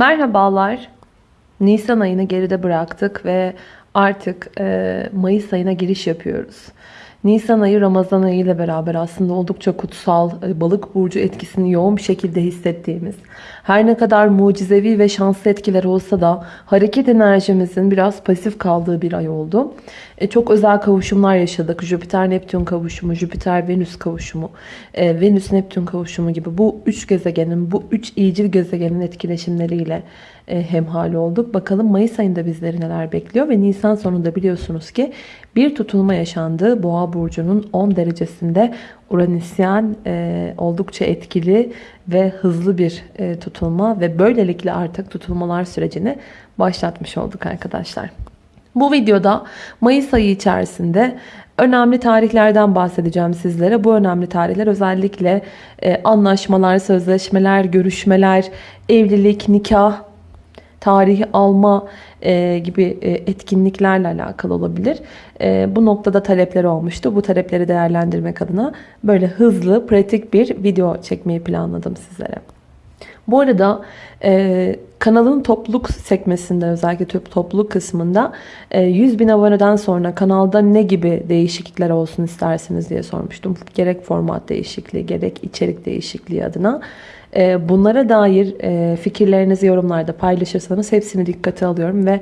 Merhabalar. Nisan ayını geride bıraktık ve artık e, Mayıs ayına giriş yapıyoruz. Nisan ayı Ramazan ayı ile beraber aslında oldukça kutsal, e, balık burcu etkisini yoğun bir şekilde hissettiğimiz, her ne kadar mucizevi ve şanslı etkiler olsa da hareket enerjimizin biraz pasif kaldığı bir ay oldu. E, çok özel kavuşumlar yaşadık. Jüpiter-Neptün kavuşumu, Jüpiter-Venüs kavuşumu, e, Venüs-Neptün kavuşumu gibi bu üç gezegenin, bu üç iyicil gezegenin etkileşimleriyle e, hemhal olduk. Bakalım Mayıs ayında bizleri neler bekliyor ve Nisan sonunda biliyorsunuz ki bir tutulma yaşandı. Boğa burcunun 10 derecesinde Uranüsyen e, oldukça etkili ve hızlı bir e, tutulma ve böylelikle artık tutulmalar sürecini başlatmış olduk arkadaşlar. Bu videoda Mayıs ayı içerisinde önemli tarihlerden bahsedeceğim sizlere. Bu önemli tarihler özellikle e, anlaşmalar, sözleşmeler, görüşmeler, evlilik, nikah, tarihi alma e, gibi e, etkinliklerle alakalı olabilir. Bu noktada talepler olmuştu. Bu talepleri değerlendirmek adına böyle hızlı, pratik bir video çekmeyi planladım sizlere. Bu arada e, kanalın topluluk sekmesinde özellikle topluluk kısmında e, 100 bin aboneden sonra kanalda ne gibi değişiklikler olsun istersiniz diye sormuştum. Gerek format değişikliği gerek içerik değişikliği adına. E, bunlara dair e, fikirlerinizi yorumlarda paylaşırsanız hepsini dikkate alıyorum ve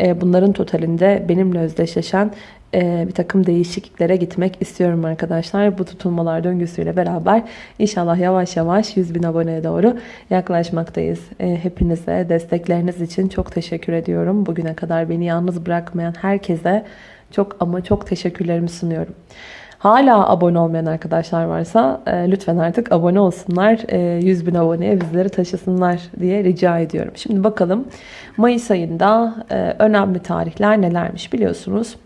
e, bunların totalinde benimle özdeşleşen bir takım değişikliklere gitmek istiyorum arkadaşlar. Bu tutulmalar döngüsüyle beraber inşallah yavaş yavaş 100 bin aboneye doğru yaklaşmaktayız. Hepinize destekleriniz için çok teşekkür ediyorum. Bugüne kadar beni yalnız bırakmayan herkese çok ama çok teşekkürlerimi sunuyorum. Hala abone olmayan arkadaşlar varsa e, lütfen artık abone olsunlar. E, 100 bin aboneye bizleri taşısınlar diye rica ediyorum. Şimdi bakalım Mayıs ayında e, önemli tarihler nelermiş biliyorsunuz.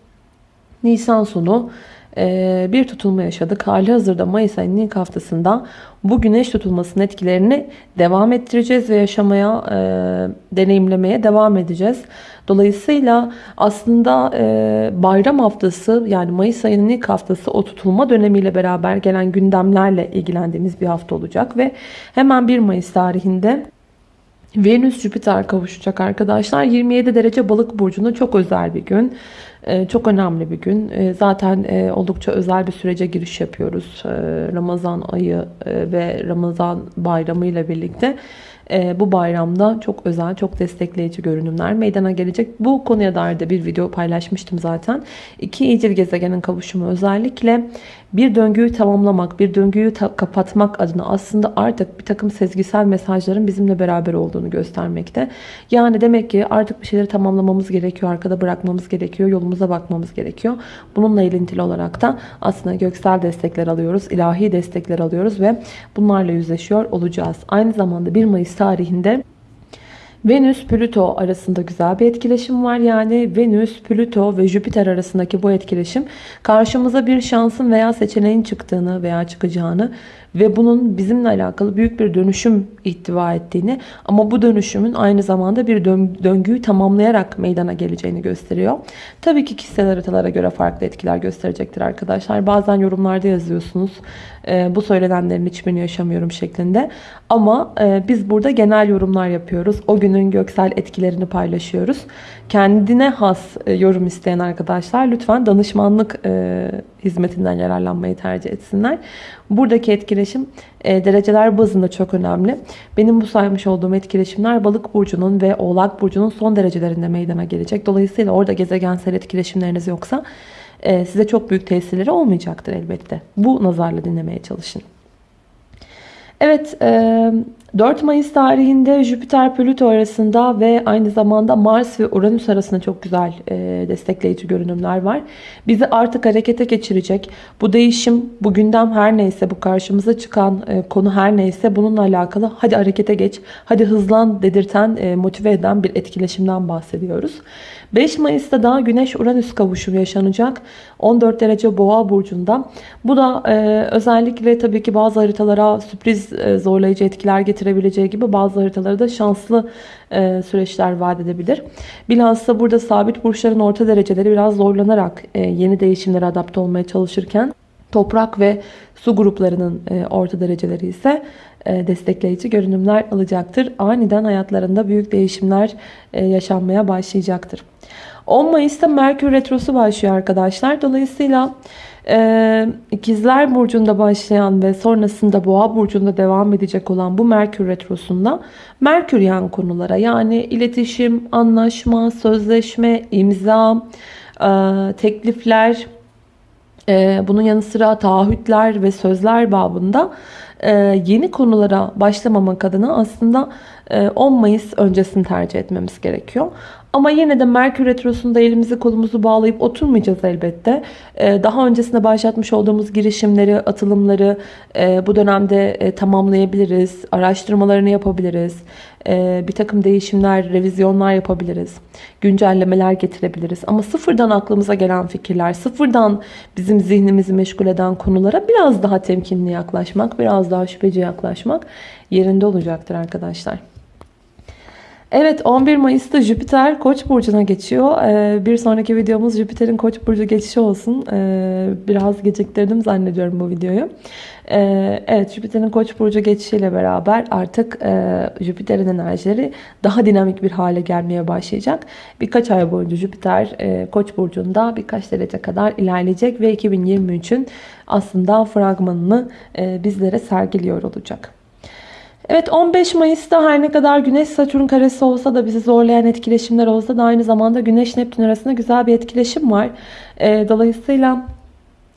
Nisan sonu e, bir tutulma yaşadık. Hali hazırda Mayıs ayının ilk haftasında bu güneş tutulmasının etkilerini devam ettireceğiz ve yaşamaya, e, deneyimlemeye devam edeceğiz. Dolayısıyla aslında e, bayram haftası yani Mayıs ayının ilk haftası o tutulma dönemiyle beraber gelen gündemlerle ilgilendiğimiz bir hafta olacak ve hemen 1 Mayıs tarihinde Venüs Jüpiter kavuşacak arkadaşlar. 27 derece balık burcunda çok özel bir gün. Ee, çok önemli bir gün. Ee, zaten e, oldukça özel bir sürece giriş yapıyoruz. Ee, Ramazan ayı e, ve Ramazan bayramı ile birlikte e, bu bayramda çok özel, çok destekleyici görünümler meydana gelecek. Bu konuya dair de bir video paylaşmıştım zaten. İki iyicil gezegenin kavuşumu özellikle bir döngüyü tamamlamak, bir döngüyü kapatmak adına aslında artık bir takım sezgisel mesajların bizimle beraber olduğunu göstermekte. Yani demek ki artık bir şeyleri tamamlamamız gerekiyor, arkada bırakmamız gerekiyor, yolumuza bakmamız gerekiyor. Bununla ilintili olarak da aslında göksel destekler alıyoruz, ilahi destekler alıyoruz ve bunlarla yüzleşiyor olacağız. Aynı zamanda 1 Mayıs tarihinde Venüs Plüto arasında güzel bir etkileşim var. Yani Venüs, Plüto ve Jüpiter arasındaki bu etkileşim karşımıza bir şansın veya seçeneğin çıktığını veya çıkacağını ve bunun bizimle alakalı büyük bir dönüşüm ihtiva ettiğini ama bu dönüşümün aynı zamanda bir döngüyü tamamlayarak meydana geleceğini gösteriyor. Tabii ki kişisel haritalara göre farklı etkiler gösterecektir arkadaşlar. Bazen yorumlarda yazıyorsunuz e, bu söylenenlerin hiçbirini yaşamıyorum şeklinde. Ama e, biz burada genel yorumlar yapıyoruz. O günün göksel etkilerini paylaşıyoruz. Kendine has e, yorum isteyen arkadaşlar lütfen danışmanlık e, hizmetinden yararlanmayı tercih etsinler. Buradaki etkileşim e, dereceler bazında çok önemli. Benim bu saymış olduğum etkileşimler balık burcunun ve oğlak burcunun son derecelerinde meydana gelecek. Dolayısıyla orada gezegensel etkileşimleriniz yoksa e, size çok büyük tesirleri olmayacaktır elbette. Bu nazarla dinlemeye çalışın. Evet 4 Mayıs tarihinde Jüpiter Plüto arasında ve aynı zamanda Mars ve Uranüs arasında çok güzel destekleyici görünümler var. Bizi artık harekete geçirecek. Bu değişim, bu gündem her neyse, bu karşımıza çıkan konu her neyse bununla alakalı hadi harekete geç, hadi hızlan dedirten, motive eden bir etkileşimden bahsediyoruz. 5 Mayıs'ta daha Güneş-Uranüs kavuşumu yaşanacak. 14 derece boğa burcunda. Bu da e, özellikle tabii ki bazı haritalara sürpriz e, zorlayıcı etkiler getirebileceği gibi bazı haritalara da şanslı e, süreçler vaat edebilir. Bilhassa burada sabit burçların orta dereceleri biraz zorlanarak e, yeni değişimlere adapte olmaya çalışırken Toprak ve su gruplarının e, orta dereceleri ise destekleyici görünümler alacaktır. Aniden hayatlarında büyük değişimler e, yaşanmaya başlayacaktır. 10 Mayıs'ta Merkür Retrosu başlıyor arkadaşlar. Dolayısıyla e, Burcu'nda başlayan ve sonrasında Boğa Burcu'nda devam edecek olan bu Merkür Retrosu'nda Merkür yan konulara yani iletişim, anlaşma, sözleşme, imza, e, teklifler, e, bunun yanı sıra taahhütler ve sözler babında e, yeni konulara başlamamak adına aslında 10 Mayıs öncesini tercih etmemiz gerekiyor. Ama yine de Merkür Retrosu'nda elimizi kolumuzu bağlayıp oturmayacağız elbette. Ee, daha öncesinde başlatmış olduğumuz girişimleri, atılımları e, bu dönemde e, tamamlayabiliriz. Araştırmalarını yapabiliriz. E, bir takım değişimler, revizyonlar yapabiliriz. Güncellemeler getirebiliriz. Ama sıfırdan aklımıza gelen fikirler, sıfırdan bizim zihnimizi meşgul eden konulara biraz daha temkinli yaklaşmak, biraz daha şüpheci yaklaşmak yerinde olacaktır arkadaşlar. Evet 11 Mayıs'ta Jüpiter Koç burcuna geçiyor. Ee, bir sonraki videomuz Jüpiter'in Koç burcu geçişi olsun. Ee, biraz geciktirdim zannediyorum bu videoyu. Ee, evet Jüpiter'in Koç burcu geçişiyle beraber artık e, Jüpiter'in enerjileri daha dinamik bir hale gelmeye başlayacak. Birkaç ay boyunca Jüpiter e, Koç burcunda birkaç derece kadar ilerleyecek ve 2023'ün aslında fragmanını e, bizlere sergiliyor olacak. Evet 15 Mayıs'ta her ne kadar Güneş Satürn karesi olsa da bizi zorlayan etkileşimler olsa da aynı zamanda Güneş Neptün arasında güzel bir etkileşim var. Ee, dolayısıyla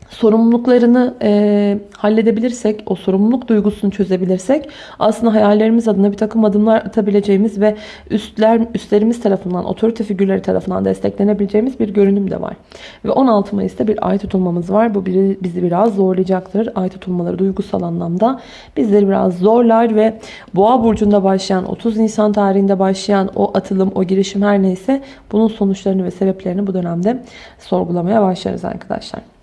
sorumluluklarını e, halledebilirsek, o sorumluluk duygusunu çözebilirsek aslında hayallerimiz adına bir takım adımlar atabileceğimiz ve üstler üstlerimiz tarafından, otorite figürleri tarafından desteklenebileceğimiz bir görünüm de var. Ve 16 Mayıs'ta bir ay tutulmamız var. Bu bizi biraz zorlayacaktır. Ay tutulmaları duygusal anlamda bizleri biraz zorlar ve Boğa burcunda başlayan 30 Nisan tarihinde başlayan o atılım, o girişim her neyse bunun sonuçlarını ve sebeplerini bu dönemde sorgulamaya başlarız arkadaşlar.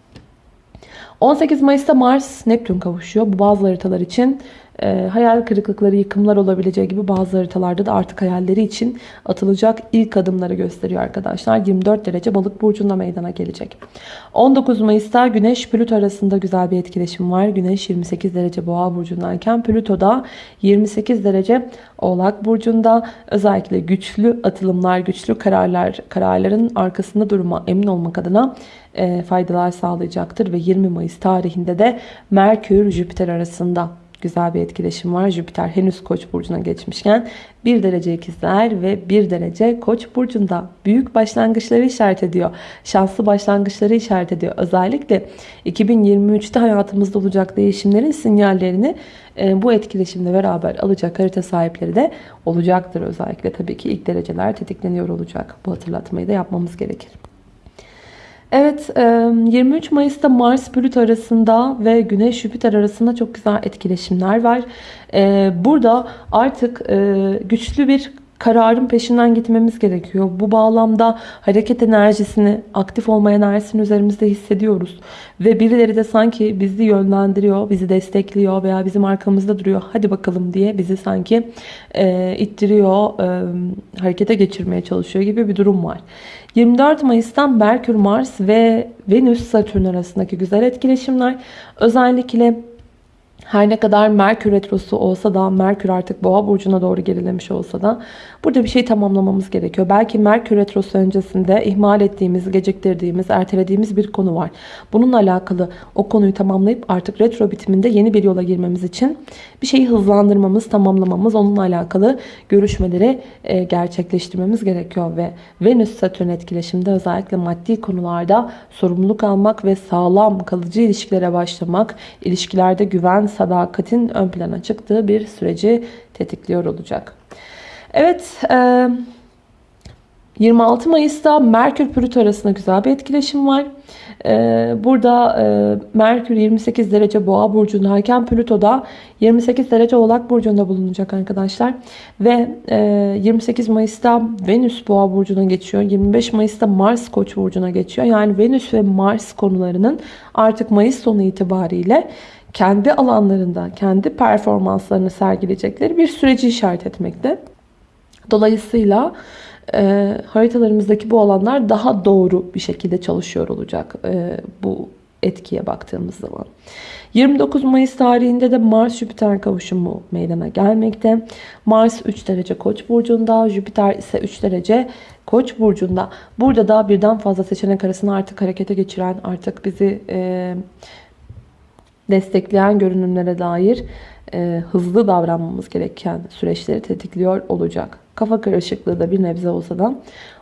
18 Mayıs'ta Mars Neptün kavuşuyor. Bu bazı haritalar için e, hayal kırıklıkları, yıkımlar olabileceği gibi bazı haritalarda da artık hayalleri için atılacak ilk adımları gösteriyor arkadaşlar. 24 derece balık burcunda meydana gelecek. 19 Mayıs'ta Güneş Plüto arasında güzel bir etkileşim var. Güneş 28 derece boğa burcundayken Plüto da 28 derece oğlak burcunda özellikle güçlü atılımlar, güçlü kararlar, kararların arkasında durma, emin olmak adına e, faydalar sağlayacaktır ve 20 Mayıs tarihinde de Merkür Jüpiter arasında güzel bir etkileşim var. Jüpiter henüz Koç burcuna geçmişken 1 derece ikizler ve 1 derece Koç burcunda büyük başlangıçları işaret ediyor. Şanslı başlangıçları işaret ediyor. Özellikle 2023'te hayatımızda olacak değişimlerin sinyallerini e, bu etkileşimle beraber alacak harita sahipleri de olacaktır. Özellikle tabii ki ilk dereceler tetikleniyor olacak. Bu hatırlatmayı da yapmamız gerekir. Evet 23 Mayıs'ta Mars Plüto arasında ve Güneş Jüpiter arasında çok güzel etkileşimler var. Burada artık güçlü bir kararın peşinden gitmemiz gerekiyor. Bu bağlamda hareket enerjisini, aktif olma enerjisini üzerimizde hissediyoruz. Ve birileri de sanki bizi yönlendiriyor, bizi destekliyor veya bizim arkamızda duruyor. Hadi bakalım diye bizi sanki e, ittiriyor, e, harekete geçirmeye çalışıyor gibi bir durum var. 24 Mayıs'tan Merkür, Mars ve Venüs, Satürn arasındaki güzel etkileşimler özellikle her ne kadar Merkür Retrosu olsa da Merkür artık Boğa burcuna doğru gerilemiş olsa da burada bir şey tamamlamamız gerekiyor. Belki Merkür Retrosu öncesinde ihmal ettiğimiz, geciktirdiğimiz, ertelediğimiz bir konu var. Bununla alakalı o konuyu tamamlayıp artık retro bitiminde yeni bir yola girmemiz için bir şeyi hızlandırmamız, tamamlamamız, onunla alakalı görüşmeleri e, gerçekleştirmemiz gerekiyor ve Venüs Satürn etkileşiminde özellikle maddi konularda sorumluluk almak ve sağlam kalıcı ilişkilere başlamak, ilişkilerde güven, sadakatin ön plana çıktığı bir süreci tetikliyor olacak. Evet, 26 Mayıs'ta Merkür Plüto arasında güzel bir etkileşim var. Burada Merkür 28 derece Boğa burcundayken Plüto da 28 derece Oğlak burcunda bulunacak arkadaşlar. Ve 28 Mayıs'ta Venüs Boğa burcuna geçiyor. 25 Mayıs'ta Mars Koç burcuna geçiyor. Yani Venüs ve Mars konularının artık Mayıs sonu itibariyle kendi alanlarında, kendi performanslarını sergileyecekleri bir süreci işaret etmekte. Dolayısıyla e, haritalarımızdaki bu alanlar daha doğru bir şekilde çalışıyor olacak. E, bu etkiye baktığımız zaman. 29 Mayıs tarihinde de Mars Jüpiter kavuşumu meydana gelmekte. Mars 3 derece Koç burcunda, Jüpiter ise 3 derece Koç burcunda. Burada da birden fazla seçenek arasında artık harekete geçiren, artık bizi e, destekleyen görünümlere dair e, hızlı davranmamız gereken süreçleri tetikliyor olacak. Kafa karışıklığı da bir nebze olsa da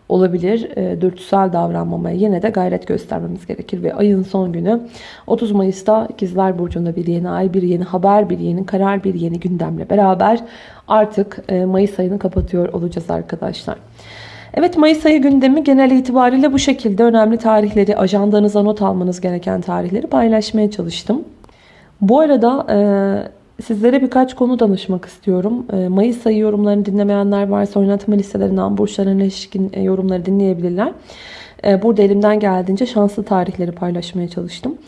olabilir. E, dürtüsel davranmamaya yine de gayret göstermemiz gerekir. Ve ayın son günü 30 Mayıs'ta İkizler Burcu'nda bir yeni ay, bir yeni haber, bir yeni karar, bir yeni gündemle beraber artık e, Mayıs ayını kapatıyor olacağız arkadaşlar. Evet Mayıs ayı gündemi genel itibariyle bu şekilde önemli tarihleri, ajandanıza not almanız gereken tarihleri paylaşmaya çalıştım. Bu arada e, sizlere birkaç konu danışmak istiyorum. E, Mayıs ayı yorumlarını dinlemeyenler varsa oynatma listelerinden burçlarına ilişkin e, yorumları dinleyebilirler. E, burada elimden geldiğince şanslı tarihleri paylaşmaya çalıştım.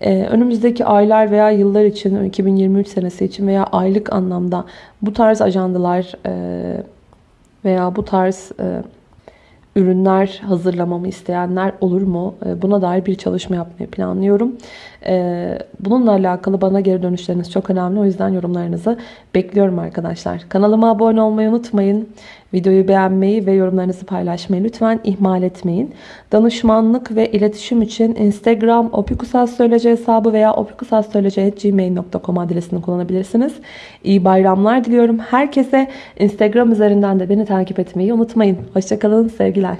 E, önümüzdeki aylar veya yıllar için, 2023 senesi için veya aylık anlamda bu tarz ajandalar e, veya bu tarz ürünler hazırlamamı isteyenler olur mu? Buna dair bir çalışma yapmayı planlıyorum. E, Bununla alakalı bana geri dönüşleriniz çok önemli. O yüzden yorumlarınızı bekliyorum arkadaşlar. Kanalıma abone olmayı unutmayın. Videoyu beğenmeyi ve yorumlarınızı paylaşmayı lütfen ihmal etmeyin. Danışmanlık ve iletişim için Instagram opikusastroloji hesabı veya opikusastroloji.gmail.com adresini kullanabilirsiniz. İyi bayramlar diliyorum. Herkese Instagram üzerinden de beni takip etmeyi unutmayın. Hoşçakalın, sevgiler.